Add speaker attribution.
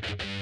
Speaker 1: Bye.